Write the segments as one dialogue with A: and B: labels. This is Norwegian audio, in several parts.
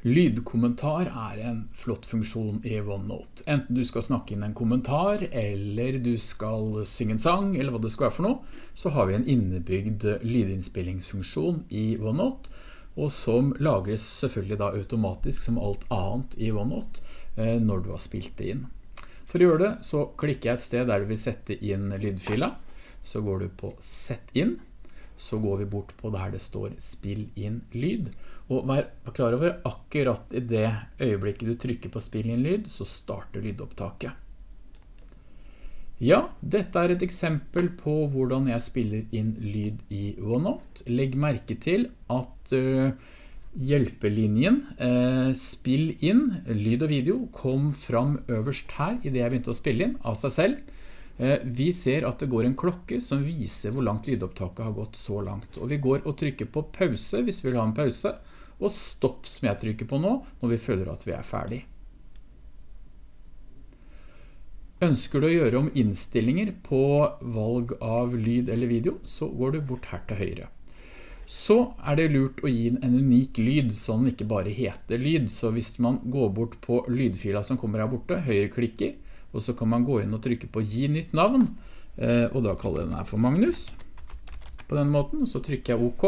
A: Lydkommentar er en flott funksjon i OneNote. Enten du skal snakke inn en kommentar, eller du skal synge en sang, eller hva det skal være for noe, så har vi en innebygd lydinnspillingsfunksjon i OneNote, og som lagres selvfølgelig da automatisk som alt annet i OneNote eh, når du har spilt det inn. For å gjøre det så klikker jeg et sted der du vil sette inn lydfila, så går du på Sett inn, så går vi bort på der det står spill inn lyd. Og vær klar over akkurat i det øyeblikket du trykker på spill inn lyd, så starter lydopptaket. Ja, dette er et eksempel på hvordan jeg spiller inn lyd i OneNote. Legg merke til at uh, hjelpelinjen uh, spill inn lyd og video kom fram øverst her i det jeg begynte å spille inn av seg selv. Eh, vi ser at det går en klokke som viser hvor langt lydopptaket har gått så langt. Og vi går og trykker på pause hvis vi vil ha en pause, og stopp som jeg trykker på nå, når vi føler at vi er ferdig. Ønsker du å gjøre om innstillinger på valg av lyd eller video, så går du bort her til høyre. Så er det lurt å gi en unik lyd, så den ikke bare heter lyd. Så hvis man går bort på lydfila som kommer her borte, høyre klikker, og så kan man gå inn og trykke på gi nytt navn, eh, og da kaller jeg den her for Magnus, på den måten, så trykker jeg OK,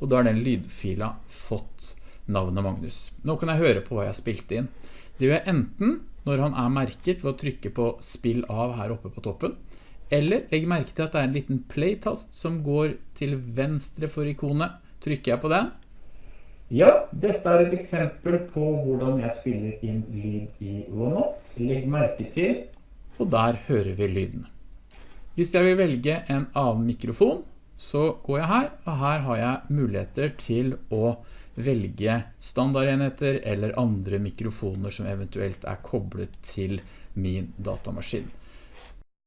A: og da har den lydfila fått navnet Magnus. Nå kan jeg høre på hva jeg spilte inn. Det gjør jeg enten når han er merket ved å trykke på spill av her oppe på toppen, eller legg merke til at det er en liten play-tast som går til venstre for ikonet. Trykker jeg på den, ja, dette er et eksempel på hvordan jeg spiller inn lyd i OneNote. Legg merke til, og der hører vi lyden. Hvis jeg vil velge en annen mikrofon, så går jeg her, og her har jeg muligheter til å velge standardenheter eller andre mikrofoner som eventuelt er koblet til min datamaskin.